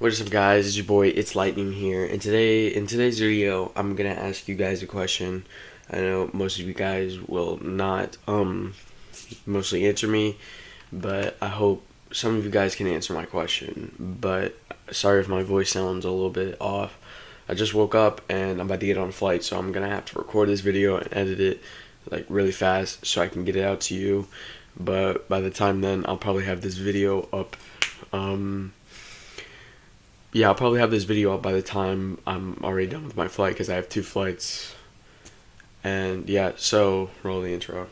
What is up guys, it's your boy, it's Lightning here, and today, in today's video, I'm gonna ask you guys a question. I know most of you guys will not, um, mostly answer me, but I hope some of you guys can answer my question, but sorry if my voice sounds a little bit off. I just woke up and I'm about to get on a flight, so I'm gonna have to record this video and edit it, like, really fast so I can get it out to you, but by the time then, I'll probably have this video up, um, yeah, I'll probably have this video up by the time I'm already done with my flight because I have two flights. And yeah, so roll the intro.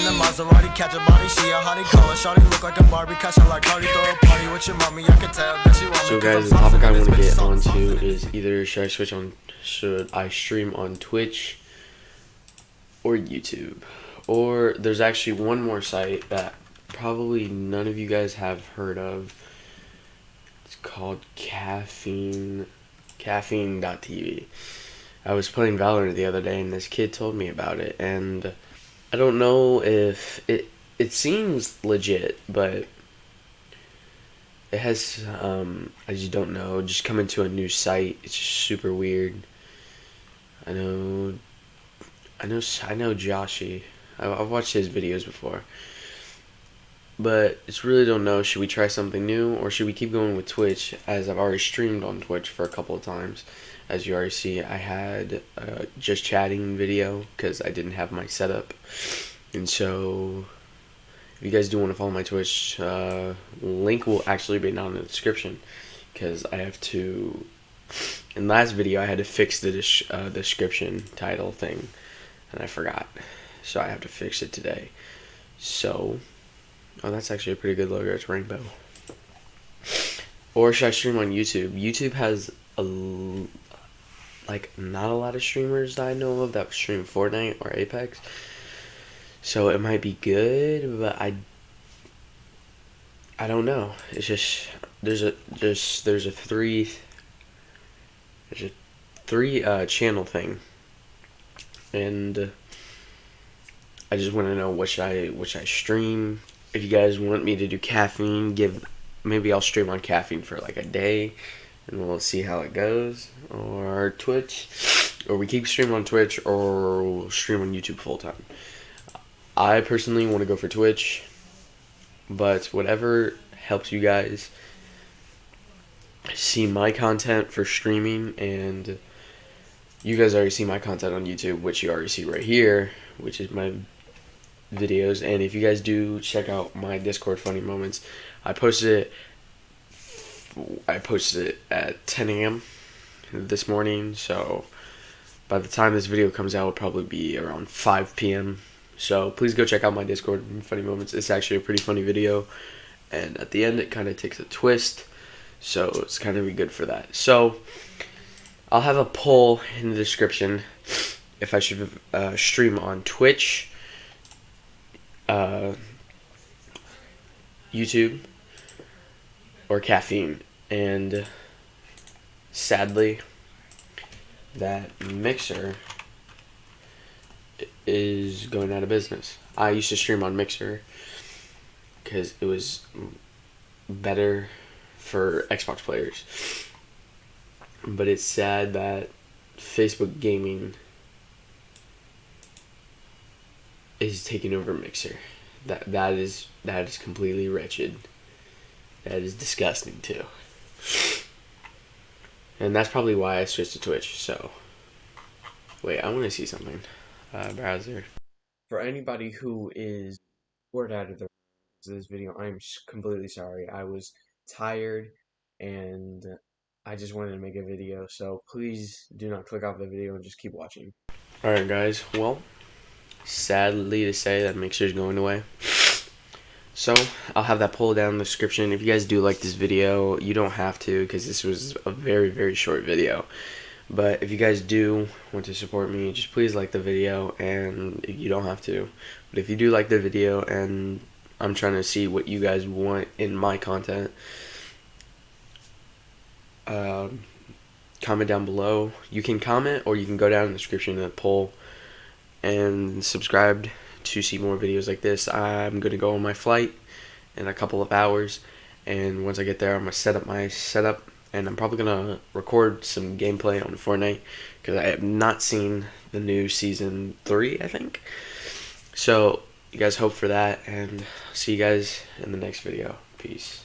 in the Maserati, catch a body, she a hottie, call her shawty, look like a Barbie, catch her like Cardi, throw a party with your mommy, I can tell that she want So guys, the topic I want to get onto is either should I switch on, should I stream on Twitch or YouTube? Or there's actually one more site that probably none of you guys have heard of. Called Caffeine, caffeine.tv. I was playing Valorant the other day and this kid told me about it and I don't know if it it seems legit, but it has um I just don't know, just coming to a new site. It's just super weird. I know I know I know Joshy. I, I've watched his videos before. But it's really don't know. Should we try something new or should we keep going with Twitch? As I've already streamed on Twitch for a couple of times. As you already see, I had just chatting video because I didn't have my setup. And so, if you guys do want to follow my Twitch, uh, link will actually be down in the description because I have to. In last video, I had to fix the uh, description title thing, and I forgot, so I have to fix it today. So, oh, that's actually a pretty good logo. It's rainbow. Or should I stream on YouTube? YouTube has a like not a lot of streamers that I know of that stream Fortnite or Apex. So it might be good, but I I don't know. It's just there's a there's there's a three there's a three uh, channel thing, and I just want to know what should I what should I stream. If you guys want me to do caffeine, give maybe I'll stream on caffeine for like a day, and we'll see how it goes. Or Twitch, or we keep streaming on Twitch, or we'll stream on YouTube full time. I personally want to go for Twitch, but whatever helps you guys see my content for streaming and you guys already see my content on YouTube, which you already see right here, which is my videos. And if you guys do check out my Discord funny moments, I posted it. I posted it at 10 a.m. this morning, so by the time this video comes out, it'll probably be around 5 p.m. So please go check out my Discord funny moments. It's actually a pretty funny video, and at the end, it kind of takes a twist, so it's kind of be good for that. So I'll have a poll in the description if I should uh, stream on Twitch, uh, YouTube, or caffeine. And sadly, that Mixer is going out of business. I used to stream on Mixer because it was better for Xbox players. But it's sad that Facebook gaming is taking over Mixer. That that is that is completely wretched. That is disgusting too. And that's probably why I switched to Twitch. So, wait, I want to see something. Uh, browser. For anybody who is bored out of the this video, I'm completely sorry. I was tired and I just wanted to make a video. So please do not click off the video and just keep watching. Alright guys, well, sadly to say that Mixer's going away. So, I'll have that poll down in the description. If you guys do like this video, you don't have to because this was a very, very short video. But if you guys do want to support me, just please like the video and you don't have to. But if you do like the video and I'm trying to see what you guys want in my content, um, comment down below. You can comment or you can go down in the description the poll and subscribed to see more videos like this. I'm going to go on my flight in a couple of hours And once I get there, I'm gonna set up my setup, and I'm probably gonna record some gameplay on Fortnite because I have not seen the new season three. I think. So you guys hope for that, and see you guys in the next video. Peace.